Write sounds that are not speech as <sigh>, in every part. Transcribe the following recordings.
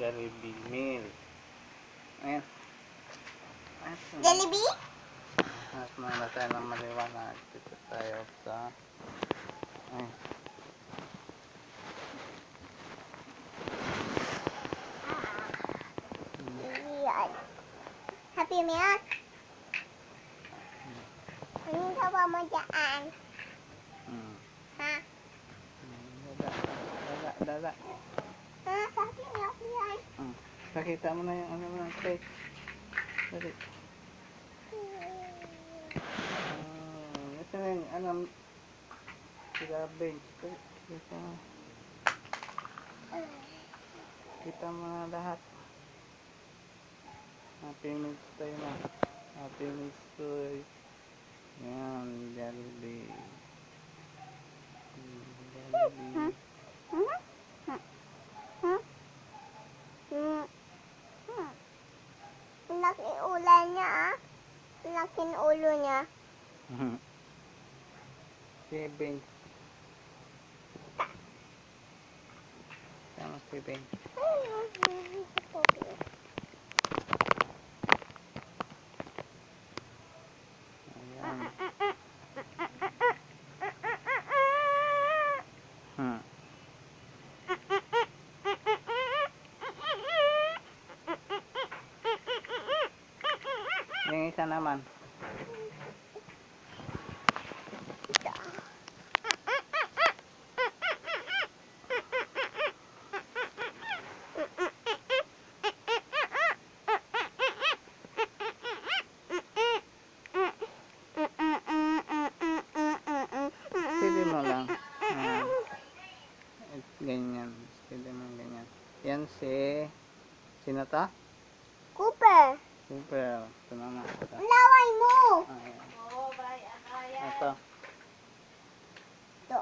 Jollibee meal. Ayan. Ayan. Jollibee? Mas muna tayo ng maliwanag. Dito tayo sa... Ay. Yan. Happy Milk? Anong gawa mo dyan? Hmm. Ha? Hmm, Dada. Dada. Dada. Ha? Happy Milk yan? Hmm. Pakita mo na yung ano mo ng cake. Dali. Hmm. Ito na yung ano... Sila bench. Kita mo. Kita mo na lahat. Happy Meals tayo na. Happy Meals toy. Yan, Jollibee. Hmm, Jollibee. Hmm? Hmm? Hmm? Hmm? Hmm? Ang Laki ulan niya ah. Laking ulo niya. Mhm. Si Ben. Sama si Ben. Ayan. Hmm. Yung isa naman. Pili mo lang. Ayan. At Ganyan. Pili mo ganyan. Yan si... Sino to? Cooper, Super. Ito. Ito. ang laway mo. Ayan. Ito. Ito.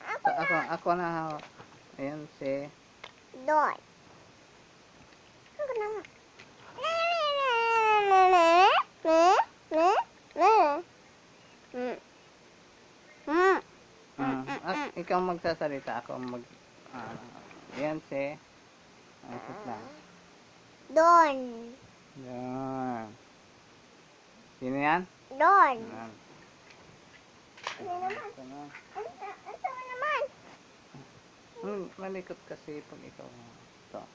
Ito, Ako, ako na hawak. Ayan si... Doon. Ako. Hmm. Hmm. Mm. Ah, ikaw magsasalita. Ako mag... ah, yan si... Ay, sis Doon. Yan. Sino yan? Doon. Yan. Ano naman? Ito na. Ano ano naman? Hmm, malikot kasi pag ikaw. Ito.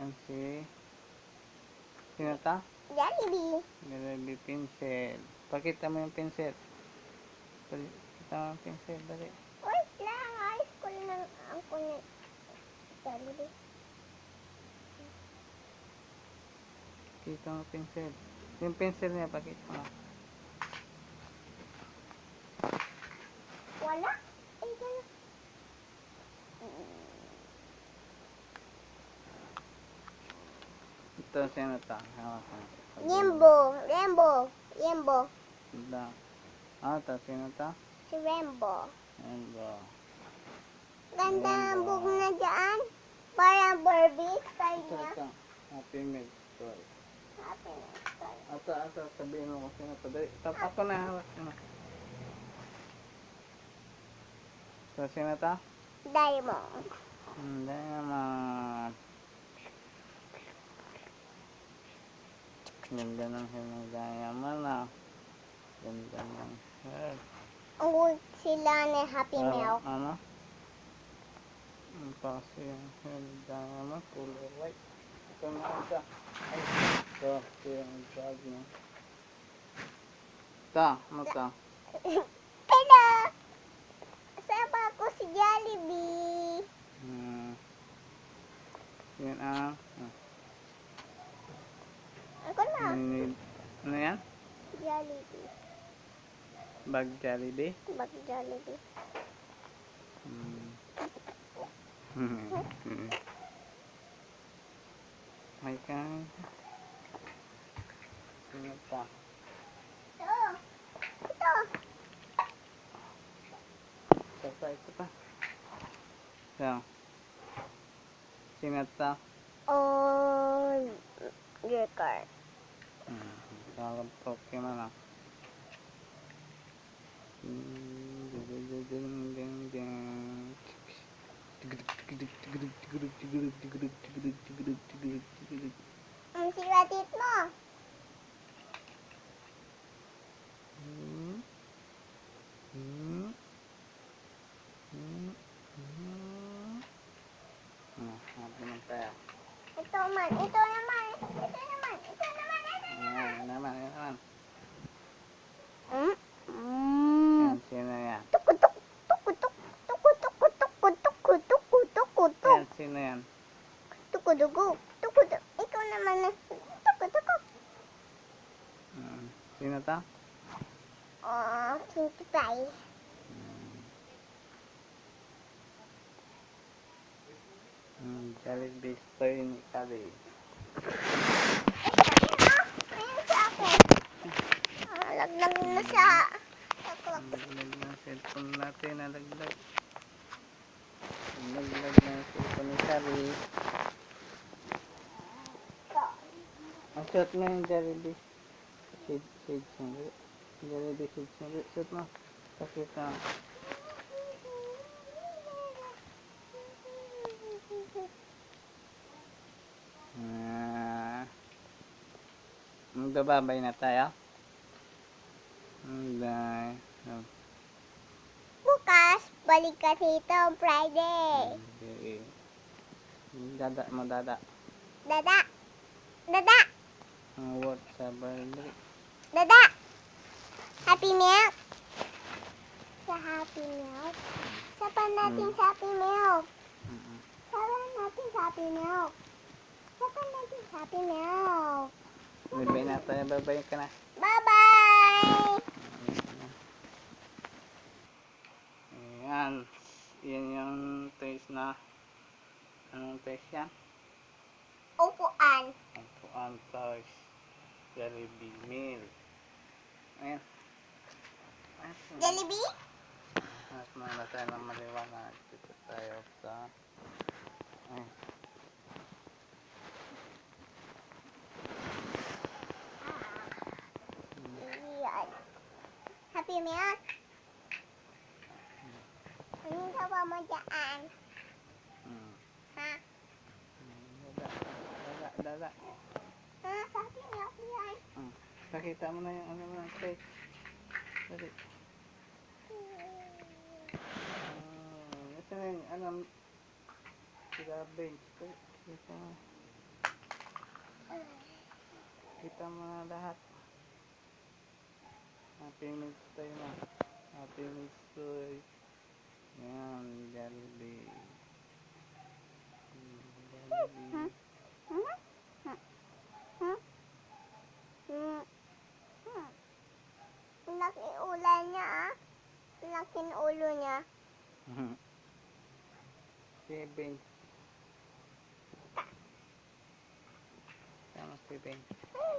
Yan si... Sino ta? Jollibee. Nilagay pencil. Pakita mo yung pencil. Pakita mo yung pencil. Dali. Wait lang. Ayos ko lang ang kunin. Jollibee. Pakita mo pencil. Yung pencil niya, pakita mo. Wala. Gano'n. Ito, sino? Hawak mo. Rainbow. Rainbow. Rainbow. Ito. Ah, ito, sino ta? Si Rainbow. Ba? Ganda ang Rainbow. bug na dyan. Parang Barbie style Ito, ito. Happy Meal Toy. Style. Ito, ito. Sabihin mo kung sino to. Dali. Tap, ako na hawak mo. Ito, sino ta? Diamond. Hindi naman. Ganda ng hair ng diamond ah. Ganda ng hair. Ang sila ni Happy Ano? Milk. Ano? Ang kasi yung hair ng diamond. Color white. Ito na isa. Ay, ito. Ito yung bag niya. Ito. Ano ito? <coughs> Hello! Sama ko si Jollibee. Hmm. Yan ang... ah, Ako na. Ano yan? Jollibee. Bag Jollibee? Bag Jollibee. Hmm. Hmm. May ka. Sino lupa oh Gekar kalau Pokemon hmm. Ito man, ito naman, ito naman, ito naman, ito Ayan, naman. yan naman, yan naman. Mm. Mm. Yan, sino yan? Tukutuk, tukutuk, tukutuk, tukutuk, tukutuk, tukutuk, Yan, sino yan? tukudugu, tukutuk. Ikaw naman na, tukutuk. Hmm. Sino to? Oh, kinti pie. Challenge based to yun, eh, Kabi. Nalaglag na siya. Nalaglag na ang cellphone natin. Nalaglag. Nalaglag na ang cellphone ni Kabi. Ang shot mo yung Jollibee. Shade, shade, shade. Jollibee, shade, shade. Shot mo. Pakita mo. Magbababay na tayo. Oh, Bukas, balik ka dito, Friday. Okay. Dada mo dada. Dada. Dada. Ang word sa birthday. Dada. Happy Milk. Sa Happy Milk. Sapan natin Mm. sa Happy Milk. Mm-mm. Sapan natin sa Happy Milk. Sapan natin sa Happy Milk. Bye-bye na tayo. Bye-bye ka na. Bye-bye! Ayan. Yan yung taste na. Anong taste yan? Upuan. Ang toys. Jollibee meal. Ayan. Ayan. Jollibee? Mas muna tayo ng maliwanag. Dito tayo sa... Ay. pimean ya. ini sama mojaan hmm. hah ah sakit ya pian hmm. sakit tak mana yang mana mana Ito yung alam sila bench kita kita mo na lahat Happy Meals tayo na. Happy Meals to Yan, Jollibee. Jollibee. Laki ulan niya ah. Laking ulo niya. Seven. Tama, Seven. Ay,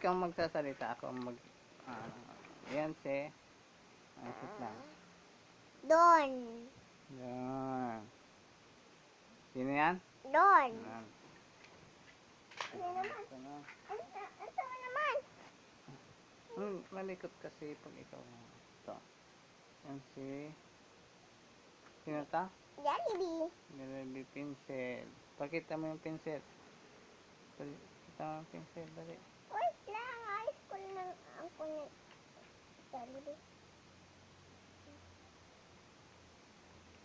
ikaw magsasalita. Ako mag... ah, ayan si... Ay, sit lang. Doon. Yan. Sino yan? Doon. Yan. Ano naman? Ano ano naman? Hmm, malikot kasi pag ikaw. Ito. Yan si... Sino ta? Jollibee. Jollibee pencil. Pakita mo yung pencil. Dali. Kita mo ang pinsel. Dali. Wait lang, ayos ko lang ang kunin. Dali.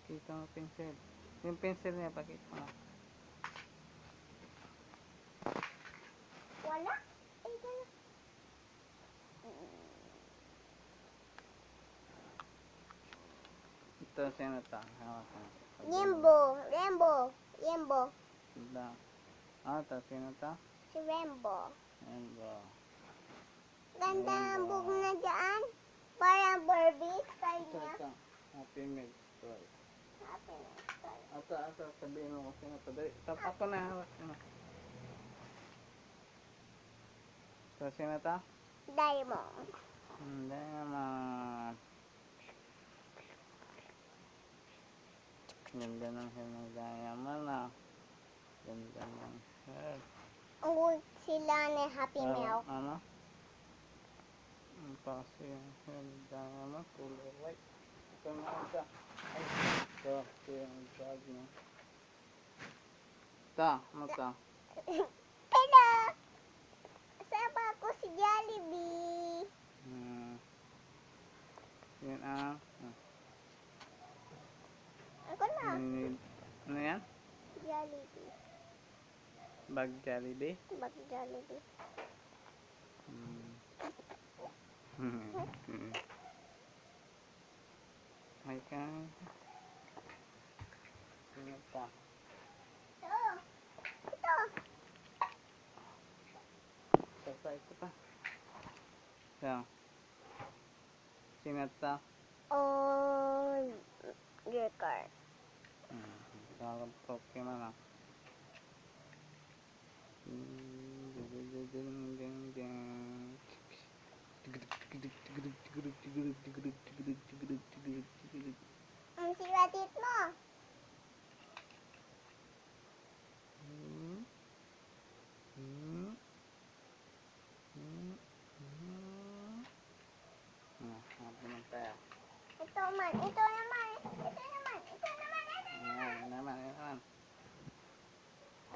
Kita mo pinsel. Yung pencil niya, pakita mo. Wala? Ay, gano'n. Ito, sino to? Hawakan. Rainbow, rainbow, rainbow. Ito. Ah, ito, sino to? Si Rainbow. Ba? Ganda ang Rainbow. bug na dyan. Parang Barbie style Ito, niya. ito. Happy Meal Toy. Happy na style. Ito, ito, sabihin mo kung sino to. Dali. Tap, ako na, hawak na. Ito, sino to? Diamond. Hindi naman. Ganda ng hair ng diamond ah. Ganda ng hair. Ang sila ni Happy Meal. Ano? Ang pasi yung hair ng diamond. Color white. Ito na isa. Ay, ito. Ito yung bag niya. Ito. Ano ito? Hello! Kasama ko si Jollibee. Hmm. Yan ang... ah, Ako na. Need, ano yan? Jollibee. Bag Jollibee? Bag Jollibee. Hmm. Hmm. Ay ka. Sino pa? Ito. Ito. Ito pa, ito pa. Ito. Sino to? Oh, your car. Hmm. Parang Pokemon ah. Hmm. Ding, ding, ding, ding, ding. Ang siwatit mo. Hmm. Hmm. Hmm. Hmm. Ah, hanap naman tayo. Ito man. Ito naman. Ito naman. Ito naman. Ito Ayan, ayan naman, ayan naman.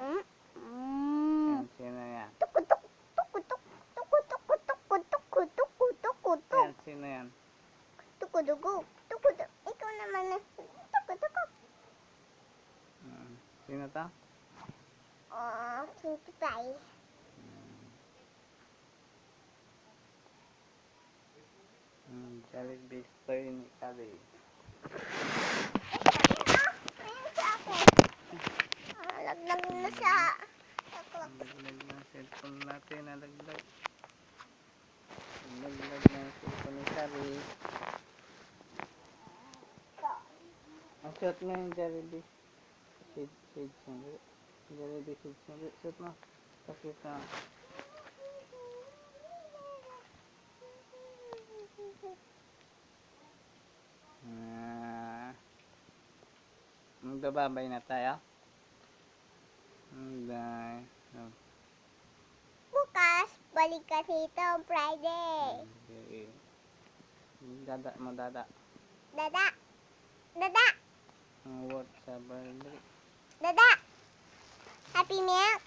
Mm. Mm. Ayan, sino yan? Tukutuk. Tukutuk. Tukutuk. Tukutuk. Tukutuk. Tukutuk. Ayan, sino yan? Tukudugu. Tukutuk. Ikaw naman na. Tukutuk. Hmm. Sino to? Oh, Kinky Pie. Hmm, Jollibee toy ni Kali. Ayun sa akin. Ah, laglag na siya. Ang laglag ng cellphone natin, nalaglag. Ang laglag ng cellphone ni Kali. Ang shot mo yung Jollibee. Shade, shade sandali. Jollibee shade sandali. Shot mo. Pakita. Ah. Magbababay na tayo. Hindi. Oh, Bukas, balik ka dito Friday. okay. Dada mo, dada. Dada. Dada. Ang what sa birthday. Dada. Happy Milk.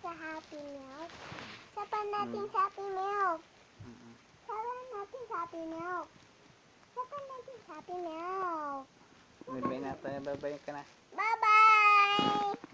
Sa Happy Milk. Sapan natin Mm. sa Happy Milk. Mm-mm. Sapan natin sa Happy Milk. Sapan natin sa Happy Milk. Bye-bye na tayo. Bye-bye ka. Bye-bye!